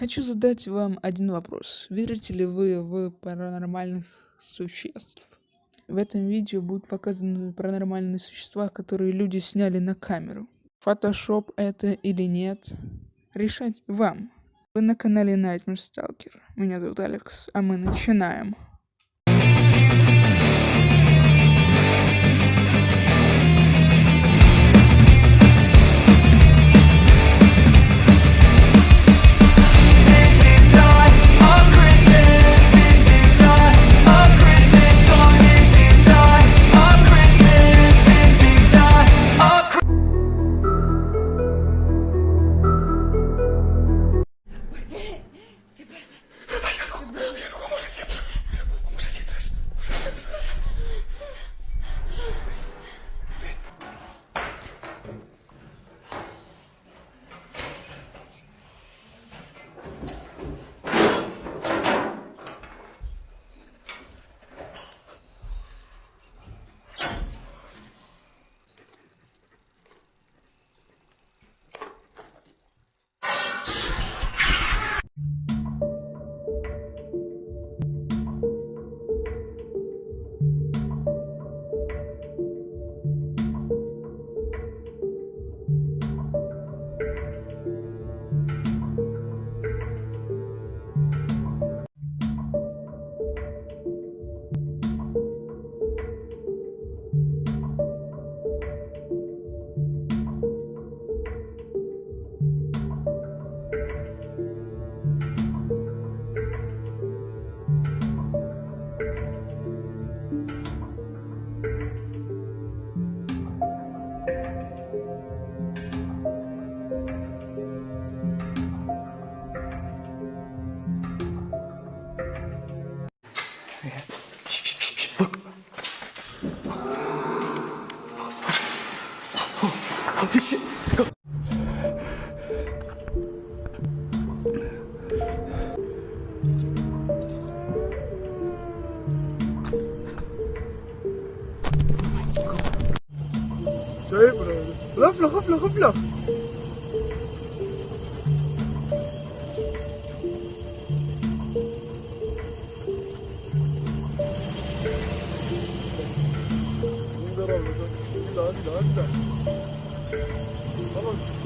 Хочу задать вам один вопрос. Верите ли вы в паранормальных существ? В этом видео будут показаны паранормальные существа, которые люди сняли на камеру. Фотошоп это или нет, решать вам. Вы на канале Nightmare Stalker. Меня зовут Алекс, а мы начинаем. غفلة غفلة غفلة. خلاص.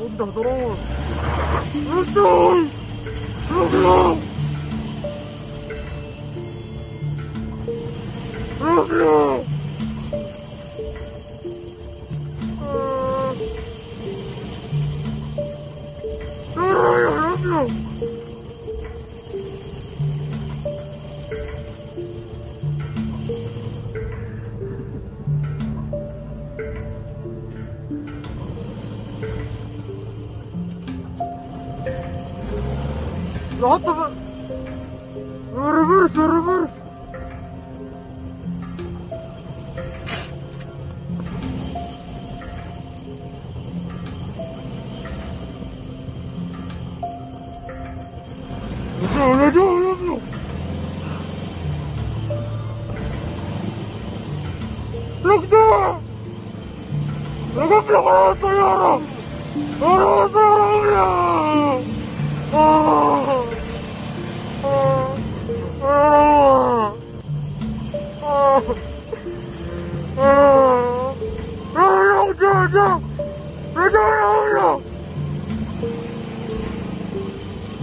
وده ضروري ردوا ردوا 무섭게 받았어요, 여러분. 여러분, 사랑해요. 아, 아, 여러분. 아, 아, 여러분, 영주하자. 여러분, 여러분.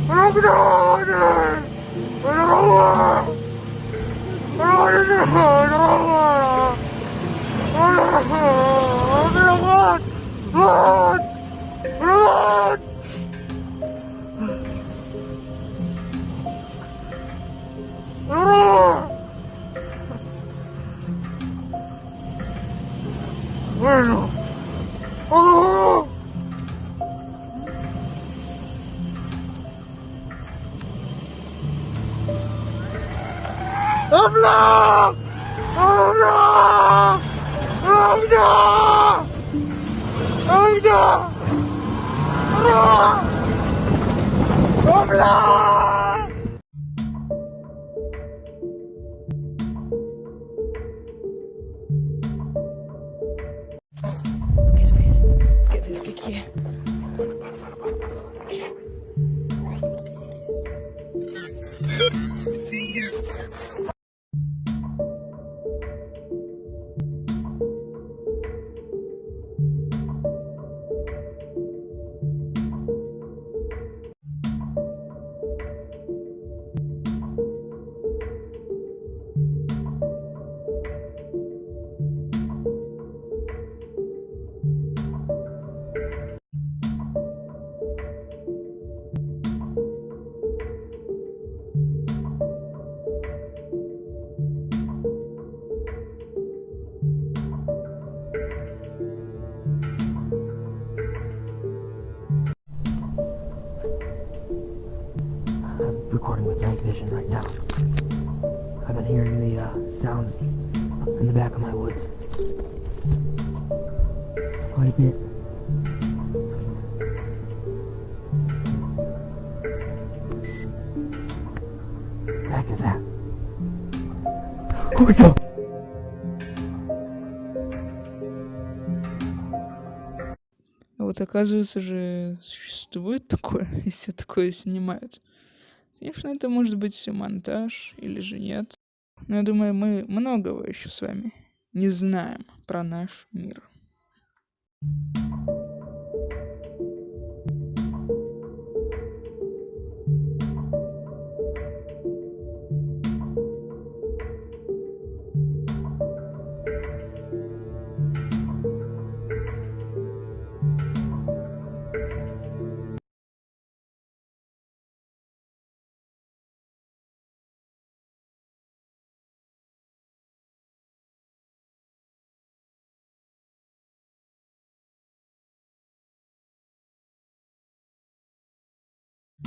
여러분, 여러분. 여러분, 여러분. 여러분. girl, run! Run! Run! Bueno. Oh! Oh no! Oh no! Oh no! Hola. My god! А вот оказывается же, существует такое, и все такое снимают. Конечно, это может быть все монтаж или же нет. Но я думаю, мы многого еще с вами не знаем про наш мир.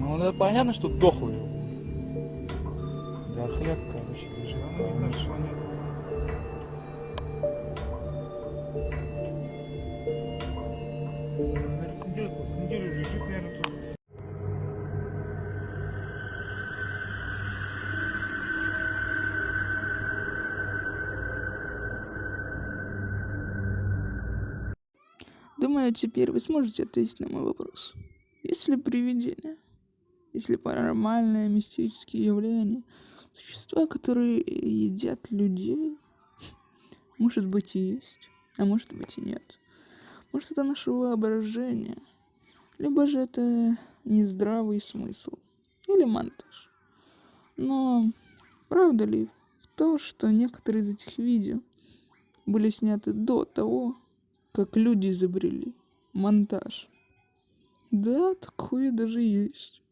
Ну, это понятно, что дохлый. Да хлеб, короче, лежит. конечно. Думаю, теперь вы сможете ответить на мой вопрос. Есть ли привидения? Есть ли паранормальные, мистические явления? Существа, которые едят людей? Может быть и есть, а может быть и нет. Может это наше воображение, либо же это нездравый смысл, или монтаж. Но правда ли то, что некоторые из этих видео были сняты до того, как люди изобрели монтаж? Да, такое даже есть.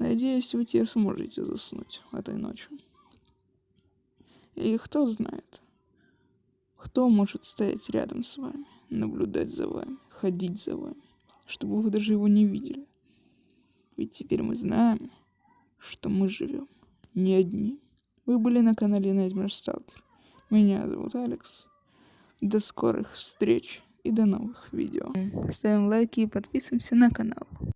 Надеюсь, вы теперь сможете заснуть этой ночью. И кто знает, кто может стоять рядом с вами, наблюдать за вами, ходить за вами, чтобы вы даже его не видели. Ведь теперь мы знаем, что мы живем не одни. Вы были на канале Nightmare Stalker. Меня зовут Алекс. До скорых встреч и до новых видео. Ставим лайки и подписываемся на канал.